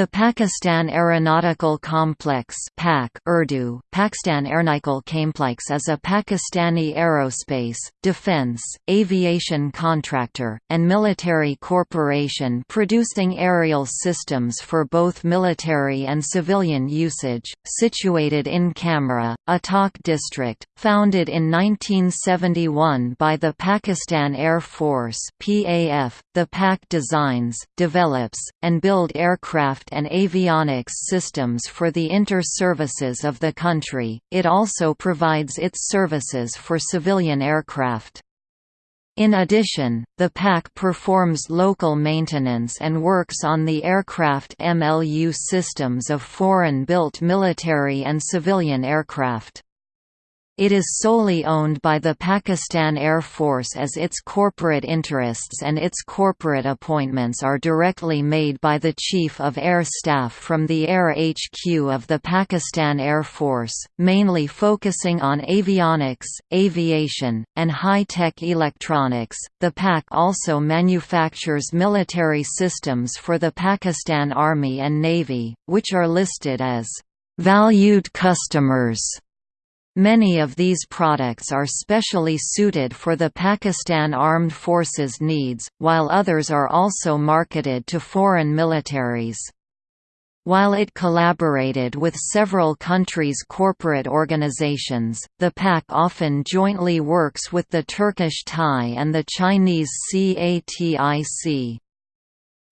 The Pakistan Aeronautical Complex (PAC) Urdu, Pakistan Aeronautical Complex is a Pakistani aerospace, defense, aviation contractor, and military corporation producing aerial systems for both military and civilian usage, situated in Kamra, Attock district, founded in 1971 by the Pakistan Air Force (PAF). The PAC designs, develops, and build aircraft and avionics systems for the inter-services of the country, it also provides its services for civilian aircraft. In addition, the PAC performs local maintenance and works on the aircraft MLU systems of foreign-built military and civilian aircraft. It is solely owned by the Pakistan Air Force as its corporate interests and its corporate appointments are directly made by the Chief of Air Staff from the Air HQ of the Pakistan Air Force, mainly focusing on avionics, aviation, and high-tech electronics. The PAC also manufactures military systems for the Pakistan Army and Navy, which are listed as valued customers Many of these products are specially suited for the Pakistan Armed Forces needs, while others are also marketed to foreign militaries. While it collaborated with several countries' corporate organizations, the PAC often jointly works with the Turkish TAI and the Chinese CATIC.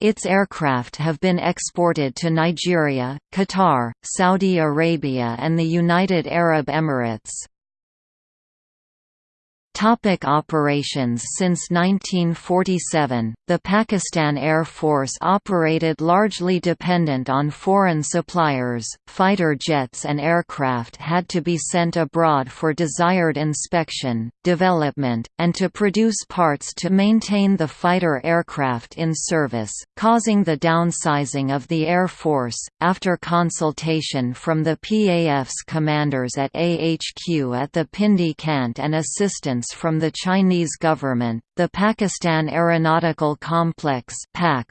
Its aircraft have been exported to Nigeria, Qatar, Saudi Arabia and the United Arab Emirates. Topic operations Since 1947, the Pakistan Air Force operated largely dependent on foreign suppliers. Fighter jets and aircraft had to be sent abroad for desired inspection, development, and to produce parts to maintain the fighter aircraft in service, causing the downsizing of the Air Force. After consultation from the PAF's commanders at AHQ at the Pindi Cantt and assistance from the Chinese government, the Pakistan Aeronautical Complex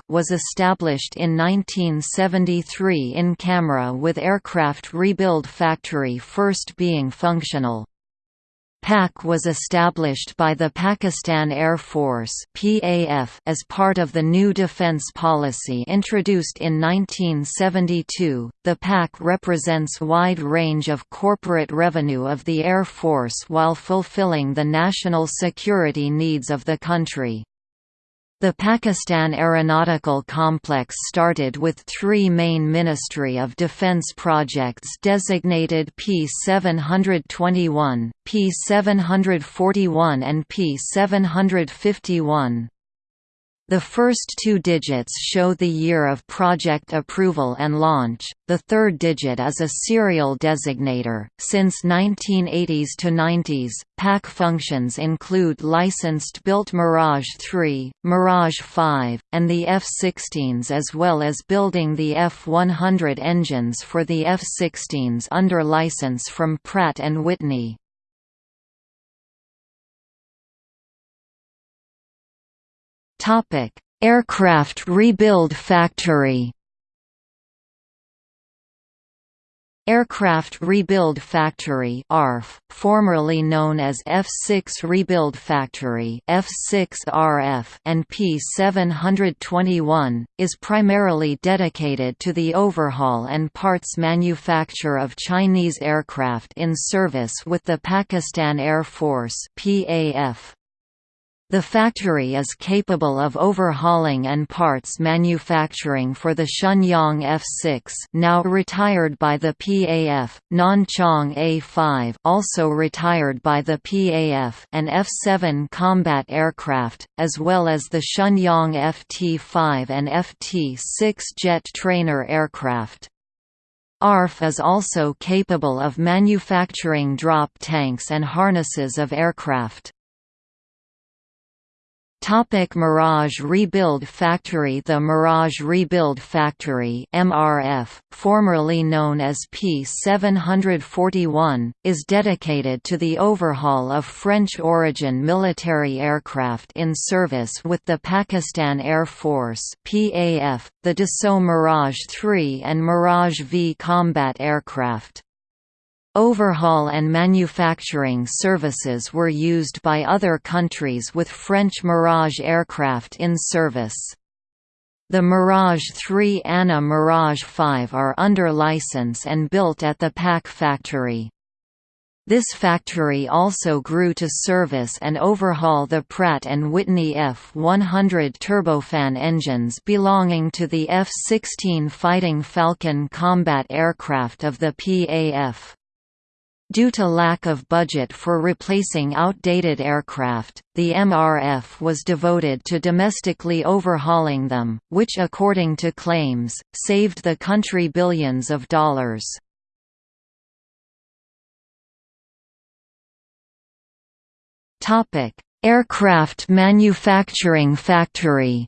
was established in 1973 in Kamra with aircraft rebuild factory first being functional. PAC was established by the Pakistan Air Force (PAF) as part of the new defense policy introduced in 1972. The PAC represents wide range of corporate revenue of the Air Force while fulfilling the national security needs of the country. The Pakistan Aeronautical Complex started with three main Ministry of Defence projects designated P721, P741 and P751. The first two digits show the year of project approval and launch, the third digit is a serial designator. Since 1980s to 90s, PAC functions include licensed built Mirage 3, Mirage 5, and the F-16s as well as building the F-100 engines for the F-16s under license from Pratt & Whitney. Aircraft Rebuild Factory. Aircraft Rebuild Factory ARF, formerly known as F6 Rebuild Factory F6RF and P721, is primarily dedicated to the overhaul and parts manufacture of Chinese aircraft in service with the Pakistan Air Force PAF. The factory is capable of overhauling and parts manufacturing for the Shenyang F-6 now retired by the PAF, Nanchang A-5 also retired by the PAF and F-7 combat aircraft, as well as the Shenyang FT-5 and FT-6 jet trainer aircraft. ARF is also capable of manufacturing drop tanks and harnesses of aircraft. Topic Mirage Rebuild Factory The Mirage Rebuild Factory MRF, formerly known as P741, is dedicated to the overhaul of French-origin military aircraft in service with the Pakistan Air Force PAF, the Dassault Mirage 3 and Mirage V combat aircraft. Overhaul and manufacturing services were used by other countries with French Mirage aircraft in service. The Mirage 3 and a Mirage 5 are under license and built at the PAC factory. This factory also grew to service and overhaul the Pratt & Whitney F-100 turbofan engines belonging to the F-16 Fighting Falcon combat aircraft of the PAF. Due to lack of budget for replacing outdated aircraft, the MRF was devoted to domestically overhauling them, which according to claims, saved the country billions of dollars. Aircraft manufacturing factory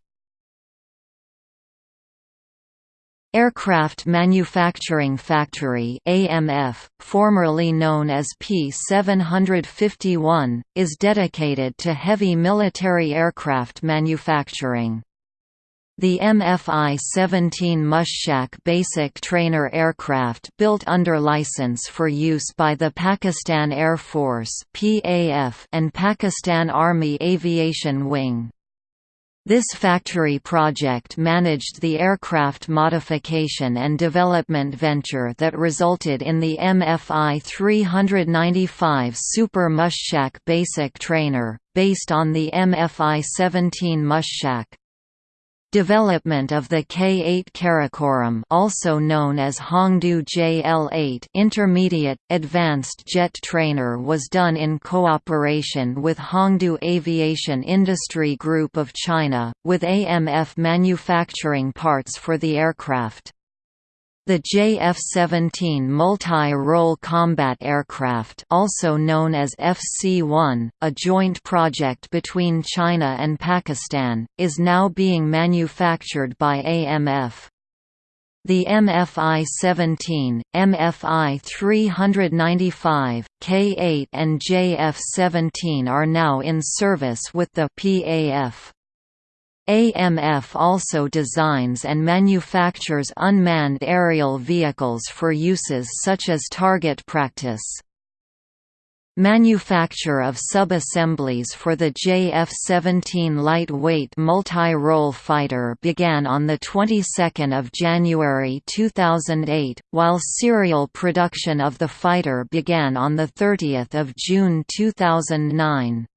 Aircraft Manufacturing Factory AMF, formerly known as P751, is dedicated to heavy military aircraft manufacturing. The MFI-17 Mushak basic trainer aircraft built under license for use by the Pakistan Air Force and Pakistan Army Aviation Wing. This factory project managed the aircraft modification and development venture that resulted in the MFI 395 Super Mushak basic trainer, based on the MFI 17 Mushak. Development of the K-8 Karakoram also known as Hongdu JL-8 intermediate, advanced jet trainer was done in cooperation with Hongdu Aviation Industry Group of China, with AMF manufacturing parts for the aircraft. The JF-17 multi-role combat aircraft also known as FC-1, a joint project between China and Pakistan, is now being manufactured by AMF. The MFI-17, MFI-395, K-8 and JF-17 are now in service with the PAF. AMF also designs and manufactures unmanned aerial vehicles for uses such as target practice. Manufacture of sub-assemblies for the JF-17 lightweight multi-role fighter began on the 22nd of January 2008, while serial production of the fighter began on the 30th of June 2009.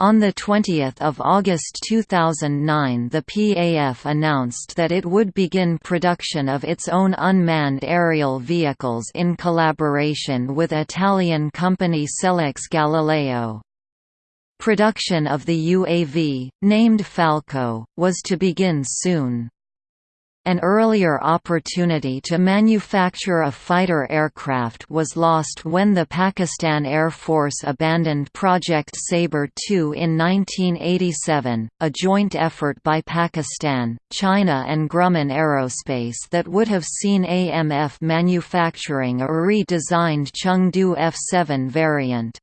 On 20 August 2009 the PAF announced that it would begin production of its own unmanned aerial vehicles in collaboration with Italian company Selex Galileo. Production of the UAV, named Falco, was to begin soon. An earlier opportunity to manufacture a fighter aircraft was lost when the Pakistan Air Force abandoned Project Sabre II in 1987, a joint effort by Pakistan, China and Grumman Aerospace that would have seen AMF manufacturing a re-designed Chengdu F-7 variant.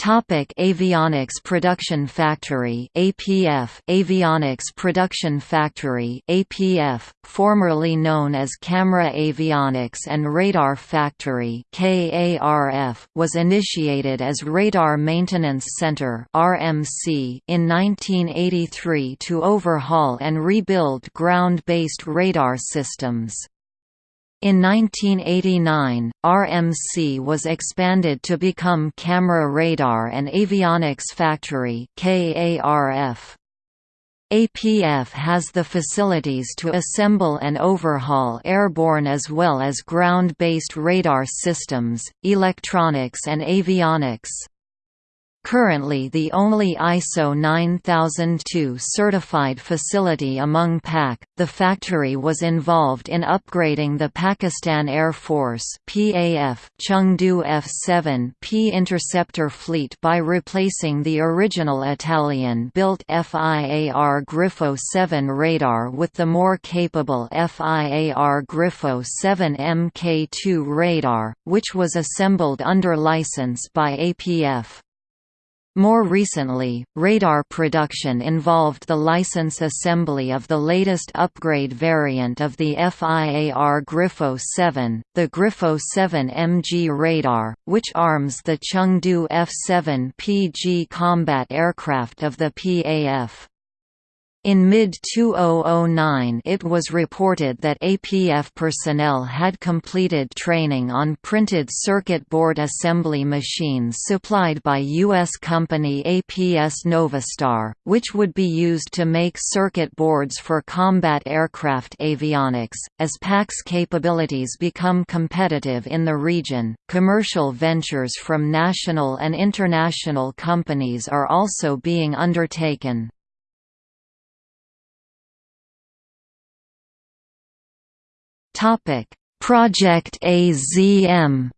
Topic Avionics Production Factory APF Avionics Production Factory APF formerly known as Kamra Avionics and Radar Factory KARF was initiated as Radar Maintenance Center RMC in 1983 to overhaul and rebuild ground-based radar systems in 1989, RMC was expanded to become Kamra Radar and Avionics Factory KARF. APF has the facilities to assemble and overhaul airborne as well as ground-based radar systems, electronics and avionics. Currently the only ISO 9002 certified facility among PAC, the factory was involved in upgrading the Pakistan Air Force PAF Chengdu F-7P interceptor fleet by replacing the original Italian-built FIAR Grifo 7 radar with the more capable FIAR Grifo 7 Mk2 radar, which was assembled under license by APF. More recently, radar production involved the license assembly of the latest upgrade variant of the FIAR Grifo 7, the Grifo 7 MG radar, which arms the Chengdu F-7 PG combat aircraft of the PAF. In mid-2009 it was reported that APF personnel had completed training on printed circuit board assembly machines supplied by U.S. company APS Novastar, which would be used to make circuit boards for combat aircraft avionics. As PAC's capabilities become competitive in the region, commercial ventures from national and international companies are also being undertaken. Topic: Project AZM.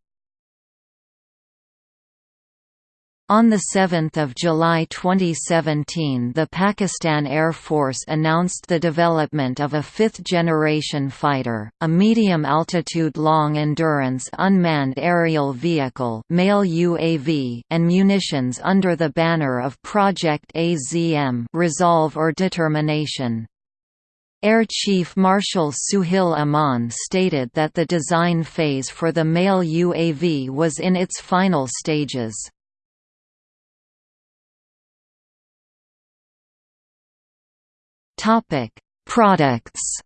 On 7 July 2017 the Pakistan Air Force announced the development of a fifth-generation fighter, a medium-altitude long-endurance unmanned aerial vehicle UAV and munitions under the banner of Project AZM Resolve or Determination. Air Chief Marshal Suhail Aman stated that the design phase for the male UAV was in its final stages. Products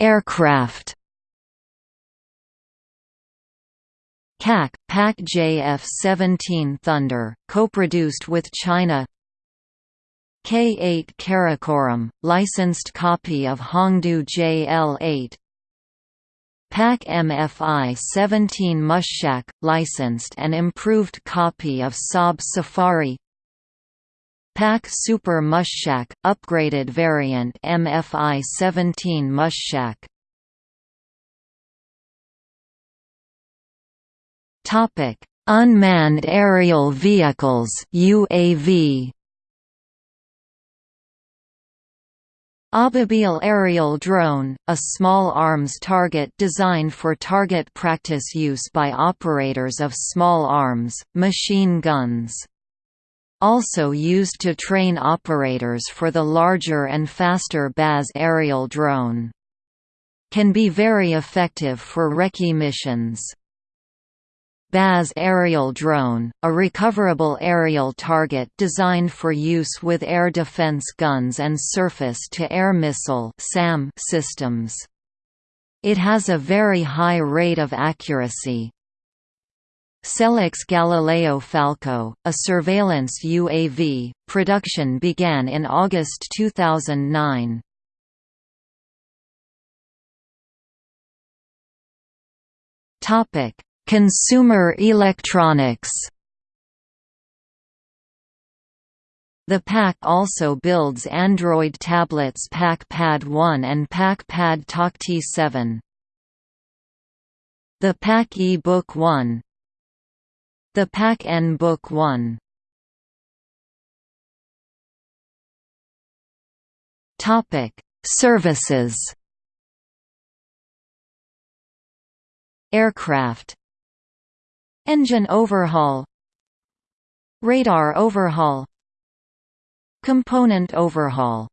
Aircraft CAC, PAC JF-17 Thunder, co-produced with China. K-8 Karakoram, licensed copy of Hongdu JL-8 PAC MFI-17 Mushak, licensed and improved copy of Saab Safari. PAC Super Mushak, upgraded variant MFI-17 Mushak Topic: Unmanned aerial vehicles (UAV). Ababil aerial drone, a small arms target designed for target practice use by operators of small arms, machine guns. Also used to train operators for the larger and faster Baaz aerial drone. Can be very effective for recce missions. Baaz aerial drone, a recoverable aerial target designed for use with air defense guns and surface-to-air missile systems. It has a very high rate of accuracy. Selex Galileo Falco, a surveillance UAV, production began in August 2009. Topic Consumer electronics. The PAC also builds Android tablets PAC Pad 1 and PAC Pad Takhti 7. The PAC e-Book 1 The PAC N-Book 1 Topic: Services. Aircraft Engine overhaul. Radar overhaul. Component overhaul